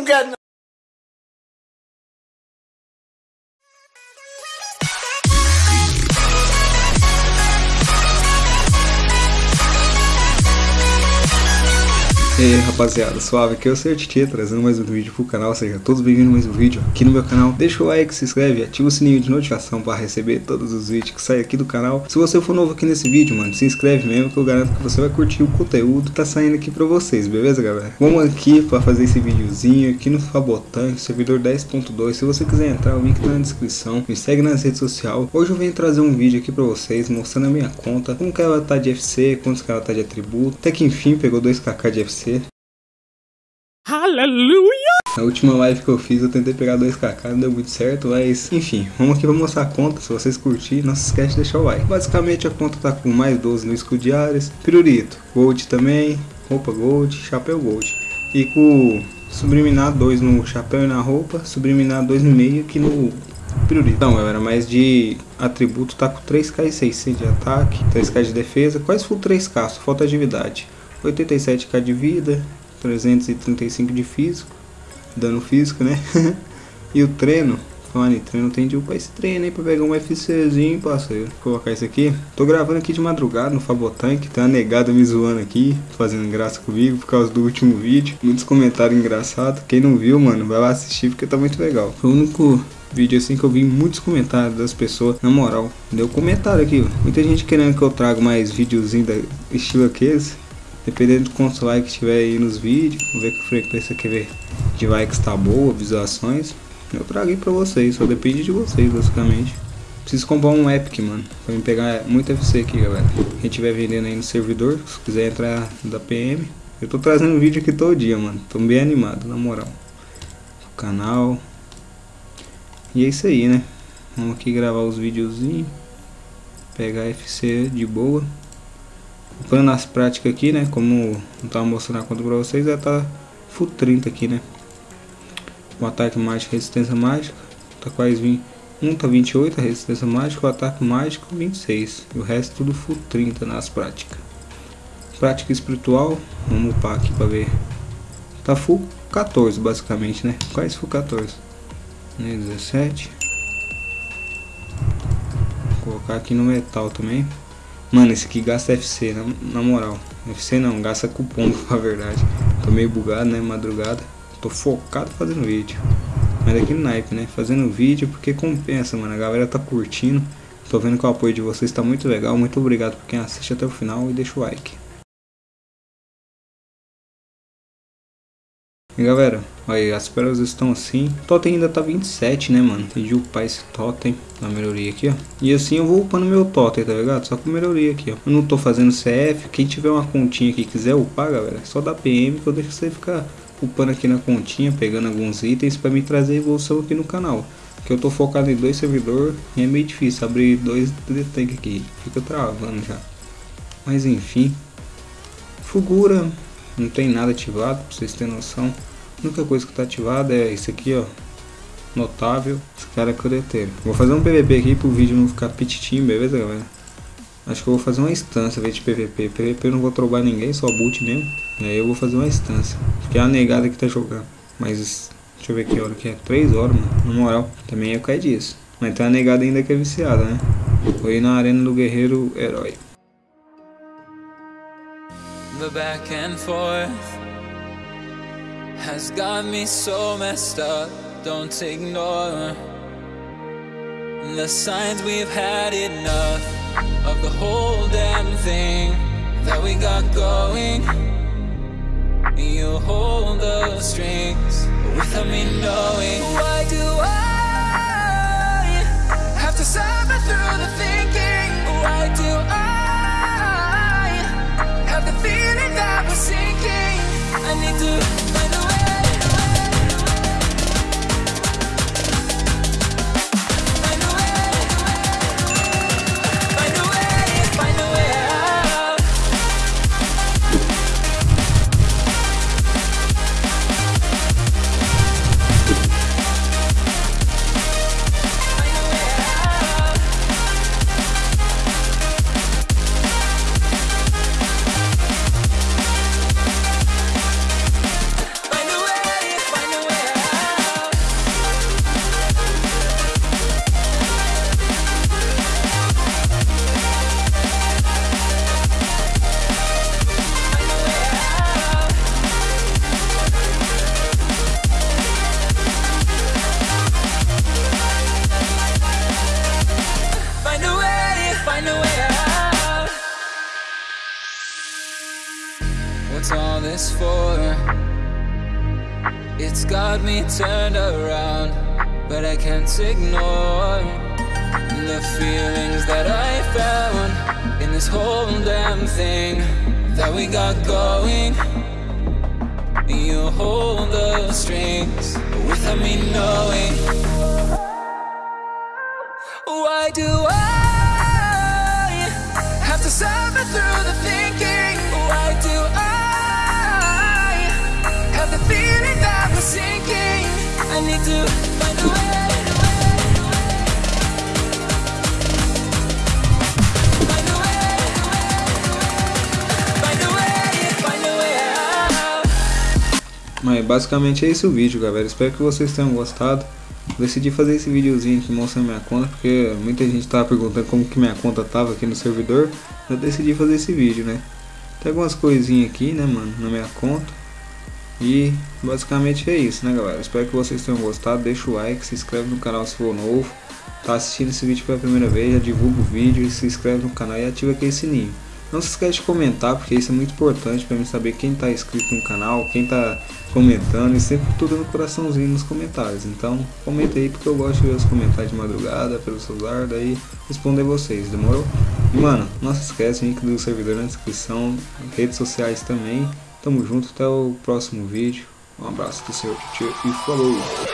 não. E aí rapaziada, suave, aqui é o Sr. Titi trazendo mais um vídeo pro canal, seja todos bem-vindos a mais um vídeo aqui no meu canal. Deixa o like, se inscreve, ativa o sininho de notificação para receber todos os vídeos que saem aqui do canal. Se você for novo aqui nesse vídeo, mano, se inscreve mesmo que eu garanto que você vai curtir o conteúdo que tá saindo aqui pra vocês, beleza galera? Vamos aqui para fazer esse videozinho aqui no Fabotan, servidor 10.2. Se você quiser entrar, o link tá na descrição. Me segue nas redes sociais. Hoje eu venho trazer um vídeo aqui pra vocês, mostrando a minha conta, como que ela tá de FC, quantos que ela tá de atributo. Até que enfim pegou 2kk de FC. Aleluia! Na última live que eu fiz eu tentei pegar 2kk, não deu muito certo, mas enfim, vamos aqui pra mostrar a conta, se vocês curtirem, não se esquece de deixar o like. Basicamente a conta tá com mais 12 no escudo de áreas, pirulito, gold também, roupa gold, chapéu gold. E com subliminar 2 no chapéu e na roupa, subliminar 2 no meio aqui no pirulito. Então galera, mais de atributo tá com 3k e 600 de ataque, 3k de defesa, quase full 3k, só falta atividade. 87k de vida, 335 de físico, dano físico, né? e o treino, em treino, tem de upar esse treino aí pra pegar um FCzinho, parceiro. Vou colocar isso aqui. Tô gravando aqui de madrugada no Fabotank, tem uma negada me zoando aqui, fazendo graça comigo por causa do último vídeo. Muitos comentários engraçados. Quem não viu, mano, vai lá assistir porque tá muito legal. Foi o único vídeo assim que eu vi muitos comentários das pessoas, na moral, deu comentário aqui. Muita gente querendo que eu traga mais videozinho da estilo aqueles. Dependendo do quantos likes tiver aí nos vídeos, vamos ver que frequência que ver de likes tá boa, visualizações. Eu trago aí pra vocês, só depende de vocês basicamente. Preciso comprar um Epic, mano, pra me pegar muito FC aqui, galera. Quem tiver vendendo aí no servidor, se quiser entrar da PM. Eu tô trazendo vídeo aqui todo dia, mano. Tô bem animado, na moral. O canal. E é isso aí, né? Vamos aqui gravar os videozinhos. Pegar FC de boa. Plano nas práticas aqui, né? Como não tava mostrando a conta pra vocês, já tá full 30 aqui, né? O ataque mágico, resistência mágica, tá quase 20. Um tá 28, a resistência mágica, o ataque mágico 26. E o resto tudo full 30 nas práticas. Prática espiritual, vamos upar aqui pra ver. Tá full 14 basicamente, né? Quase full 14. 17. Vou colocar aqui no metal também. Mano, esse aqui gasta FC, na, na moral. FC não, gasta cupom, na verdade. Tô meio bugado, né, madrugada. Tô focado fazendo vídeo. Mas no naipe, né, fazendo vídeo porque compensa, mano. A galera tá curtindo. Tô vendo que o apoio de vocês tá muito legal. Muito obrigado por quem assiste até o final e deixa o like. E galera, aí as pérolas estão assim. Totem ainda tá 27, né, mano? Tem de upar esse totem na melhoria aqui, ó. E assim eu vou upando meu totem, tá ligado? Só com melhoria aqui, ó. Eu não tô fazendo CF. Quem tiver uma continha aqui e quiser upar, galera, é só dá PM que eu deixo você ficar upando aqui na continha, pegando alguns itens pra me trazer evolução aqui no canal. Que eu tô focado em dois servidores e é meio difícil abrir dois tank aqui. Fica travando já. Mas enfim. Fugura, não tem nada ativado, pra vocês terem noção. A única coisa que tá ativada é isso aqui, ó. Notável, esse cara é coreteiro. Vou fazer um PVP aqui pro vídeo não ficar petitinho, beleza, galera? Acho que eu vou fazer uma instância vez de PVP. PVP eu não vou trobar ninguém, só boot mesmo. E aí eu vou fazer uma instância. Porque é a negada que tá jogando. Mas, deixa eu ver que hora que é. 3 horas, mano. Na moral, também ia cair disso. Mas tem a negada ainda que é viciada, né? Foi na arena do guerreiro herói. The back and forth has got me so messed up. Don't ignore the signs we've had enough of the whole damn thing that we got going. You hold the strings without me knowing. Why do I do. It's got me turned around, but I can't ignore the feelings that I found in this whole damn thing that we got going. You hold the strings without me knowing. Why do I have to suffer through the thinking? Mas basicamente é esse o vídeo, galera. Espero que vocês tenham gostado. Decidi fazer esse videozinho aqui mostrando minha conta, porque muita gente tava perguntando como que minha conta tava aqui no servidor. Eu decidi fazer esse vídeo, né? Tem algumas coisinhas aqui, né, mano, na minha conta. E basicamente é isso, né, galera? Espero que vocês tenham gostado. Deixa o like, se inscreve no canal se for novo. Tá assistindo esse vídeo pela primeira vez, já divulga o vídeo, se inscreve no canal e ativa aquele sininho. Não se esquece de comentar, porque isso é muito importante para mim saber quem tá inscrito no canal, quem tá comentando e sempre tudo no coraçãozinho nos comentários. Então, comenta aí porque eu gosto de ver os comentários de madrugada pelo celular, daí responder vocês, demorou? E mano, não se esquece, link do servidor na descrição, redes sociais também. Tamo junto, até o próximo vídeo. Um abraço do seu tio e falou!